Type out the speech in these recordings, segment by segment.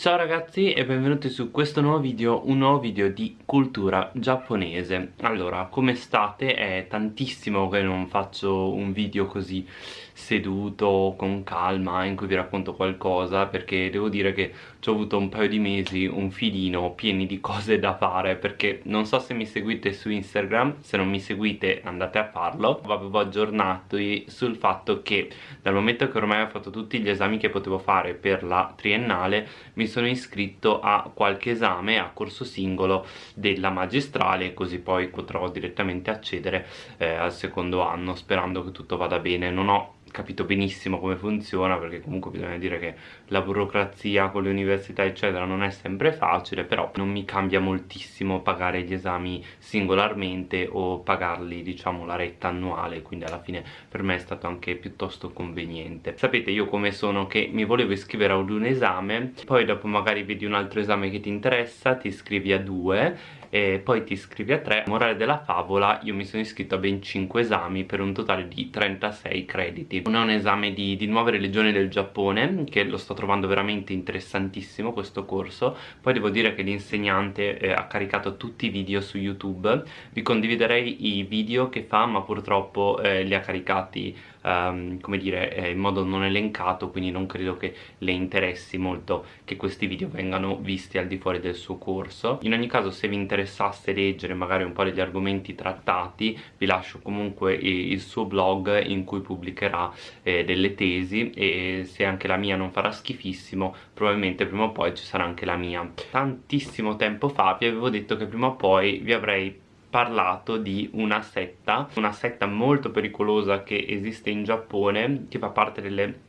Ciao ragazzi e benvenuti su questo nuovo video, un nuovo video di cultura giapponese Allora, come state? È tantissimo che non faccio un video così seduto, con calma, in cui vi racconto qualcosa Perché devo dire che ci ho avuto un paio di mesi, un filino, pieni di cose da fare Perché non so se mi seguite su Instagram, se non mi seguite andate a farlo. Avevo aggiornato sul fatto che dal momento che ormai ho fatto tutti gli esami che potevo fare per la triennale Mi sono iscritto a qualche esame a corso singolo della magistrale così poi potrò direttamente accedere eh, al secondo anno sperando che tutto vada bene. Non ho capito benissimo come funziona perché comunque bisogna dire che la burocrazia con le università eccetera non è sempre facile però non mi cambia moltissimo pagare gli esami singolarmente o pagarli diciamo la retta annuale quindi alla fine per me è stato anche piuttosto conveniente. Sapete io come sono che mi volevo iscrivere ad un esame poi dopo magari vedi un altro esame che ti interessa ti iscrivi a due e poi ti iscrivi a 3 morale della favola io mi sono iscritto a ben 5 esami per un totale di 36 crediti. Uno è un esame di, di nuove religioni del Giappone che lo sto trovando veramente interessantissimo questo corso. Poi devo dire che l'insegnante eh, ha caricato tutti i video su youtube. Vi condividerei i video che fa ma purtroppo eh, li ha caricati um, come dire eh, in modo non elencato quindi non credo che le interessi molto che questi video vengano visti al di fuori del suo corso. In ogni caso se vi interessasse leggere magari un po' degli argomenti trattati vi lascio comunque il suo blog in cui pubblicherà eh, delle tesi e se anche la mia non farà schifissimo probabilmente prima o poi ci sarà anche la mia. Tantissimo tempo fa vi avevo detto che prima o poi vi avrei parlato di una setta, una setta molto pericolosa che esiste in Giappone, che fa parte delle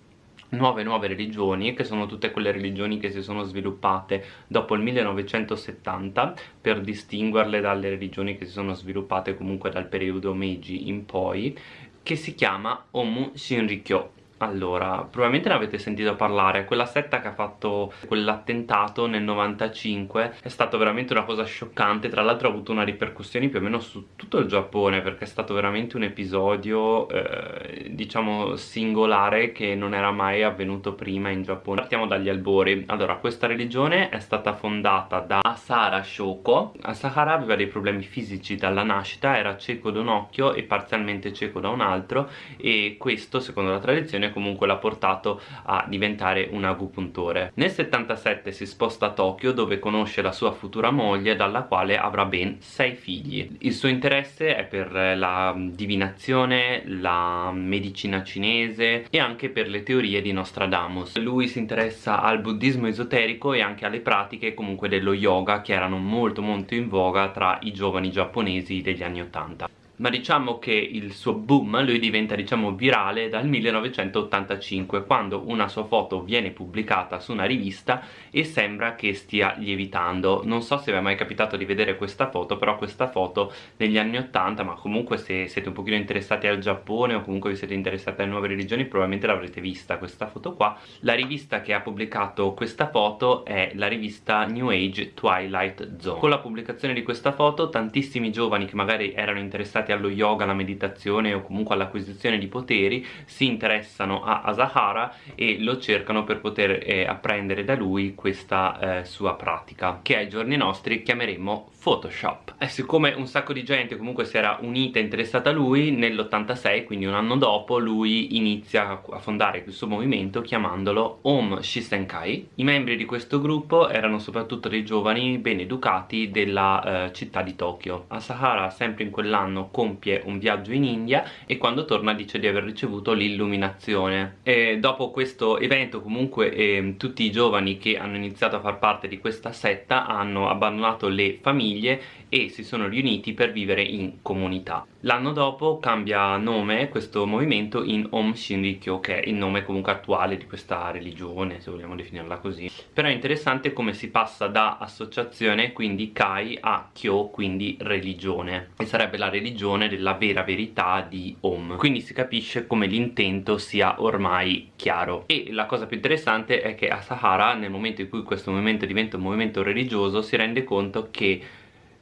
nuove nuove religioni che sono tutte quelle religioni che si sono sviluppate dopo il 1970 per distinguerle dalle religioni che si sono sviluppate comunque dal periodo Meiji in poi che si chiama Omu Shinrikyo allora, probabilmente ne avete sentito parlare, quella setta che ha fatto quell'attentato nel 95 è stata veramente una cosa scioccante, tra l'altro ha avuto una ripercussione più o meno su tutto il Giappone perché è stato veramente un episodio, eh, diciamo, singolare che non era mai avvenuto prima in Giappone. Partiamo dagli albori. Allora, questa religione è stata fondata da Asahara Shoko. Asahara aveva dei problemi fisici dalla nascita, era cieco da un occhio e parzialmente cieco da un altro e questo, secondo la tradizione, comunque l'ha portato a diventare un agopuntore. Nel 77 si sposta a Tokyo dove conosce la sua futura moglie dalla quale avrà ben sei figli. Il suo interesse è per la divinazione, la medicina cinese e anche per le teorie di Nostradamus. Lui si interessa al buddismo esoterico e anche alle pratiche comunque dello yoga che erano molto molto in voga tra i giovani giapponesi degli anni 80 ma diciamo che il suo boom lui diventa diciamo virale dal 1985 quando una sua foto viene pubblicata su una rivista e sembra che stia lievitando. Non so se vi è mai capitato di vedere questa foto però questa foto negli anni 80 ma comunque se siete un pochino interessati al Giappone o comunque vi siete interessati alle nuove religioni probabilmente l'avrete vista questa foto qua. La rivista che ha pubblicato questa foto è la rivista New Age Twilight Zone. Con la pubblicazione di questa foto tantissimi giovani che magari erano interessati allo yoga, alla meditazione o comunque all'acquisizione di poteri si interessano a Asahara e lo cercano per poter eh, apprendere da lui questa eh, sua pratica che ai giorni nostri chiameremo Photoshop. E siccome un sacco di gente comunque si era unita e interessata a lui nell'86 quindi un anno dopo lui inizia a fondare questo movimento chiamandolo Om Shisenkai. I membri di questo gruppo erano soprattutto dei giovani ben educati della eh, città di Tokyo. Asahara sempre in quell'anno compie un viaggio in India e quando torna dice di aver ricevuto l'illuminazione. Dopo questo evento comunque eh, tutti i giovani che hanno iniziato a far parte di questa setta hanno abbandonato le famiglie e si sono riuniti per vivere in comunità l'anno dopo cambia nome questo movimento in Om Shinrikyo che è il nome comunque attuale di questa religione se vogliamo definirla così. Però è interessante come si passa da associazione quindi Kai a Kyo quindi religione. E sarebbe la religione della vera verità di Om. Quindi si capisce come l'intento sia ormai chiaro. E la cosa più interessante è che Asahara nel momento in cui questo movimento diventa un movimento religioso si rende conto che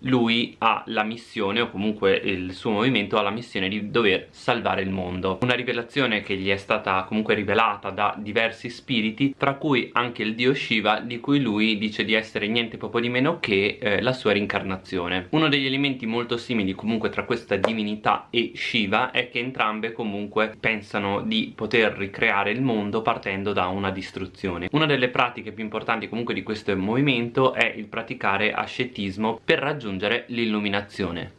lui ha la missione o comunque il suo movimento ha la missione di dover salvare il mondo. Una rivelazione che gli è stata comunque rivelata da diversi spiriti tra cui anche il dio Shiva di cui lui dice di essere niente poco di meno che eh, la sua reincarnazione uno degli elementi molto simili comunque tra questa divinità e Shiva è che entrambe comunque pensano di poter ricreare il mondo partendo da una distruzione. Una delle pratiche più importanti comunque di questo movimento è il praticare ascetismo per raggiungere raggiungere l'illuminazione.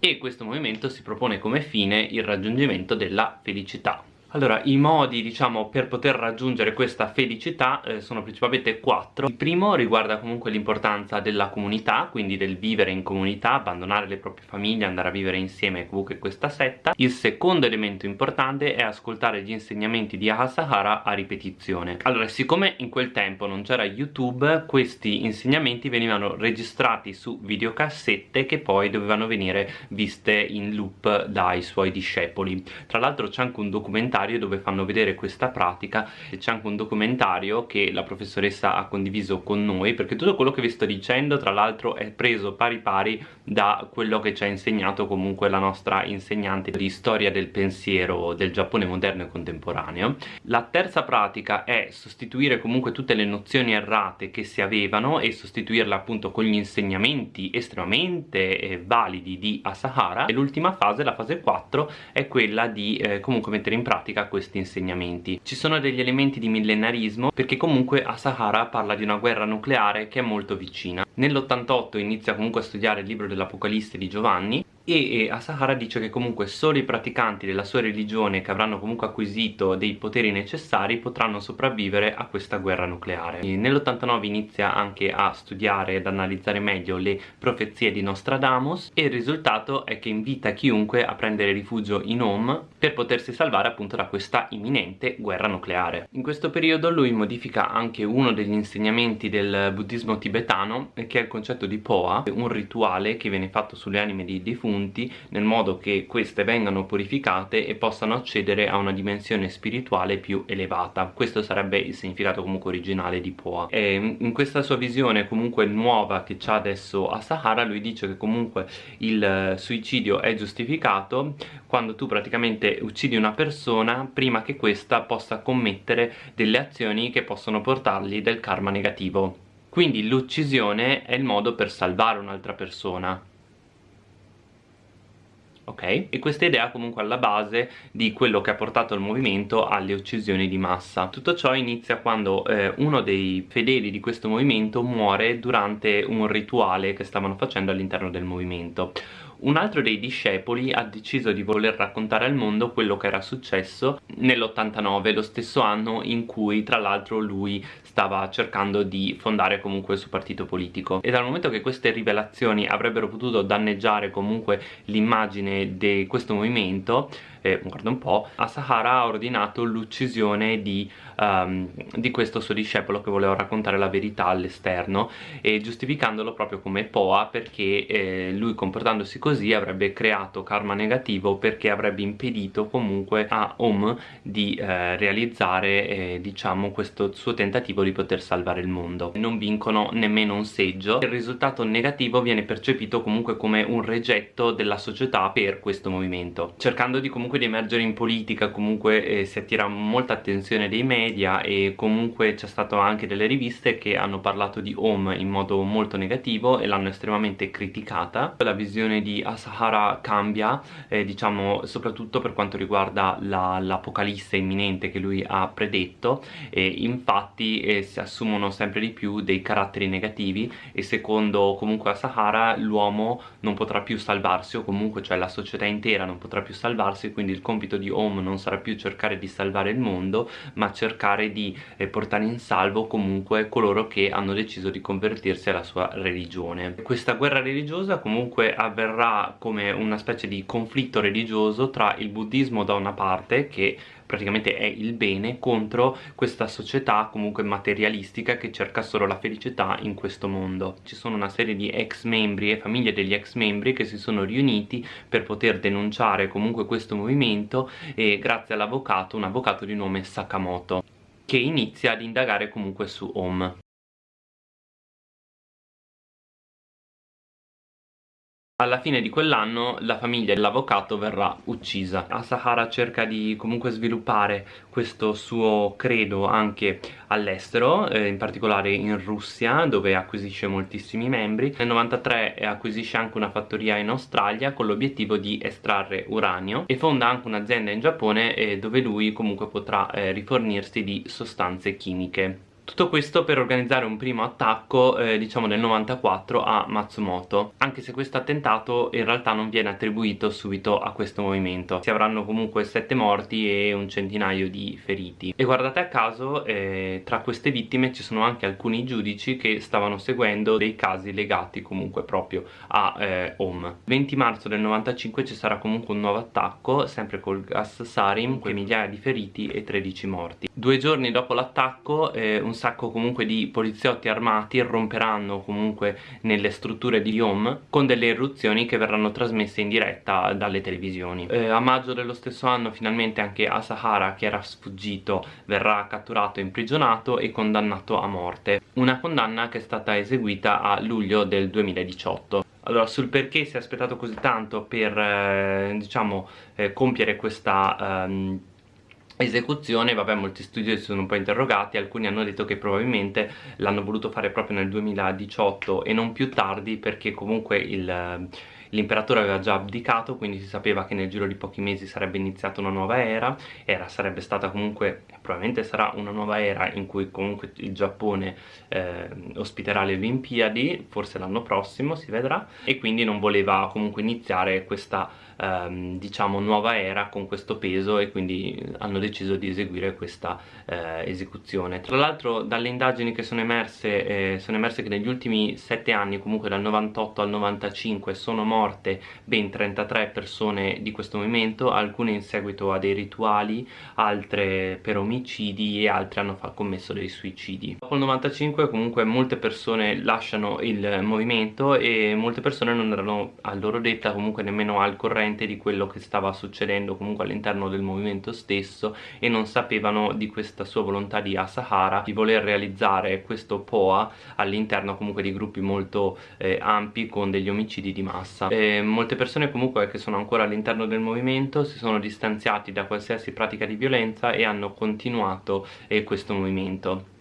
E questo movimento si propone come fine il raggiungimento della felicità. Allora, i modi, diciamo, per poter raggiungere questa felicità eh, sono principalmente quattro. Il primo riguarda comunque l'importanza della comunità, quindi del vivere in comunità, abbandonare le proprie famiglie, andare a vivere insieme comunque questa setta. Il secondo elemento importante è ascoltare gli insegnamenti di Ahasahara a ripetizione. Allora, siccome in quel tempo non c'era YouTube, questi insegnamenti venivano registrati su videocassette che poi dovevano venire viste in loop dai suoi discepoli. Tra l'altro c'è anche un documentario documentario dove fanno vedere questa pratica e c'è anche un documentario che la professoressa ha condiviso con noi perché tutto quello che vi sto dicendo tra l'altro è preso pari pari da quello che ci ha insegnato comunque la nostra insegnante di storia del pensiero del Giappone moderno e contemporaneo. La terza pratica è sostituire comunque tutte le nozioni errate che si avevano e sostituirle appunto con gli insegnamenti estremamente eh, validi di Asahara. E l'ultima fase, la fase 4, è quella di eh, comunque mettere in pratica pratica questi insegnamenti. Ci sono degli elementi di millenarismo perché comunque Asahara parla di una guerra nucleare che è molto vicina. Nell'88 inizia comunque a studiare il libro dell'Apocalisse di Giovanni e, Asahara dice che comunque solo i praticanti della sua religione che avranno comunque acquisito dei poteri necessari potranno sopravvivere a questa guerra nucleare. Nell'89 inizia anche a studiare ed analizzare meglio le profezie di Nostradamus e il risultato è che invita chiunque a prendere rifugio in Om per potersi salvare appunto da questa imminente guerra nucleare. In questo periodo lui modifica anche uno degli insegnamenti del buddismo tibetano che è il concetto di Poa, un rituale che viene fatto sulle anime di defunti punti nel modo che queste vengano purificate e possano accedere a una dimensione spirituale più elevata. Questo sarebbe il significato comunque originale di Poa. E in questa sua visione comunque nuova che c'ha adesso a Sahara lui dice che comunque il suicidio è giustificato quando tu praticamente uccidi una persona prima che questa possa commettere delle azioni che possono portargli del karma negativo. Quindi l'uccisione è il modo per salvare un'altra persona ok? E questa idea comunque alla base di quello che ha portato il movimento alle uccisioni di massa. Tutto ciò inizia quando eh, uno dei fedeli di questo movimento muore durante un rituale che stavano facendo all'interno del movimento un altro dei discepoli ha deciso di voler raccontare al mondo quello che era successo nell'89, lo stesso anno in cui tra l'altro lui stava cercando di fondare comunque il suo partito politico. E dal momento che queste rivelazioni avrebbero potuto danneggiare comunque l'immagine di questo movimento eh, guarda un po', Asahara ha ordinato l'uccisione di, um, di, questo suo discepolo che voleva raccontare la verità all'esterno e giustificandolo proprio come Poa perché eh, lui comportandosi così avrebbe creato karma negativo perché avrebbe impedito comunque a Om di eh, realizzare eh, diciamo questo suo tentativo di poter salvare il mondo. Non vincono nemmeno un seggio. Il risultato negativo viene percepito comunque come un regetto della società per questo movimento cercando di comunque comunque di emergere in politica comunque eh, si attira molta attenzione dei media e comunque c'è stato anche delle riviste che hanno parlato di Home in modo molto negativo e l'hanno estremamente criticata. La visione di Asahara cambia eh, diciamo soprattutto per quanto riguarda l'apocalisse la, imminente che lui ha predetto e infatti eh, si assumono sempre di più dei caratteri negativi e secondo comunque Asahara l'uomo non potrà più salvarsi o comunque cioè la società intera non potrà più salvarsi quindi il compito di Home non sarà più cercare di salvare il mondo ma cercare di eh, portare in salvo comunque coloro che hanno deciso di convertirsi alla sua religione. Questa guerra religiosa comunque avverrà come una specie di conflitto religioso tra il buddismo da una parte che praticamente è il bene contro questa società comunque materialistica che cerca solo la felicità in questo mondo. Ci sono una serie di ex membri e famiglie degli ex membri che si sono riuniti per poter denunciare comunque questo movimento e grazie all'avvocato, un avvocato di nome Sakamoto che inizia ad indagare comunque su Om alla fine di quell'anno la famiglia dell'avvocato verrà uccisa. Asahara cerca di comunque sviluppare questo suo credo anche all'estero eh, in particolare in Russia dove acquisisce moltissimi membri. Nel 93 acquisisce anche una fattoria in Australia con l'obiettivo di estrarre uranio e fonda anche un'azienda in Giappone eh, dove lui comunque potrà eh, rifornirsi di sostanze chimiche tutto questo per organizzare un primo attacco, eh, diciamo nel 94, a Matsumoto, anche se questo attentato in realtà non viene attribuito subito a questo movimento. Si avranno comunque sette morti e un centinaio di feriti. E guardate a caso, eh, tra queste vittime ci sono anche alcuni giudici che stavano seguendo dei casi legati comunque proprio a eh, Home. 20 marzo del 95 ci sarà comunque un nuovo attacco, sempre col gas sarin, con migliaia di feriti e 13 morti. Due giorni dopo l'attacco eh, un sacco comunque di poliziotti armati irromperanno comunque nelle strutture di Yom con delle irruzioni che verranno trasmesse in diretta dalle televisioni. Eh, a maggio dello stesso anno finalmente anche Asahara che era sfuggito verrà catturato imprigionato e condannato a morte. Una condanna che è stata eseguita a luglio del 2018. Allora, sul perché si è aspettato così tanto per, eh, diciamo, eh, compiere questa... Ehm, esecuzione, vabbè molti studi si sono un po' interrogati, alcuni hanno detto che probabilmente l'hanno voluto fare proprio nel 2018 e non più tardi perché comunque il l'imperatore aveva già abdicato quindi si sapeva che nel giro di pochi mesi sarebbe iniziata una nuova era era sarebbe stata comunque probabilmente sarà una nuova era in cui comunque il Giappone eh, ospiterà le Olimpiadi forse l'anno prossimo si vedrà e quindi non voleva comunque iniziare questa ehm, diciamo nuova era con questo peso e quindi hanno deciso di eseguire questa eh, esecuzione. Tra l'altro dalle indagini che sono emerse eh, sono emerse che negli ultimi sette anni comunque dal 98 al 95 sono morte ben 33 persone di questo movimento alcune in seguito a dei rituali altre per omicidi e altre hanno commesso dei suicidi. Dopo il 95 comunque molte persone lasciano il movimento e molte persone non erano a loro detta comunque nemmeno al corrente di quello che stava succedendo comunque all'interno del movimento stesso e non sapevano di questa sua volontà di Asahara di voler realizzare questo POA all'interno comunque di gruppi molto eh, ampi con degli omicidi di massa e molte persone comunque che sono ancora all'interno del movimento si sono distanziati da qualsiasi pratica di violenza e hanno continuato eh, questo movimento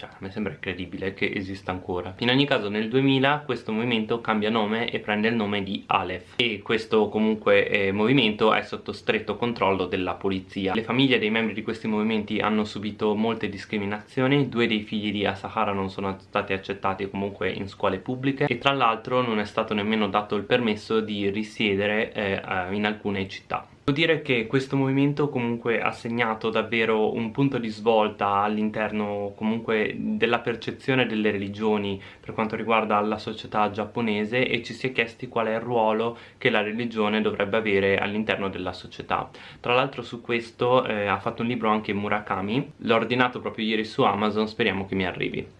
cioè a me sembra incredibile che esista ancora. In ogni caso nel 2000 questo movimento cambia nome e prende il nome di Aleph. E questo comunque eh, movimento è sotto stretto controllo della polizia. Le famiglie dei membri di questi movimenti hanno subito molte discriminazioni. Due dei figli di Asahara non sono stati accettati comunque in scuole pubbliche. E tra l'altro non è stato nemmeno dato il permesso di risiedere eh, in alcune città Devo dire che questo movimento comunque ha segnato davvero un punto di svolta all'interno comunque della percezione delle religioni per quanto riguarda la società giapponese e ci si è chiesti qual è il ruolo che la religione dovrebbe avere all'interno della società. Tra l'altro su questo eh, ha fatto un libro anche Murakami, l'ho ordinato proprio ieri su Amazon, speriamo che mi arrivi.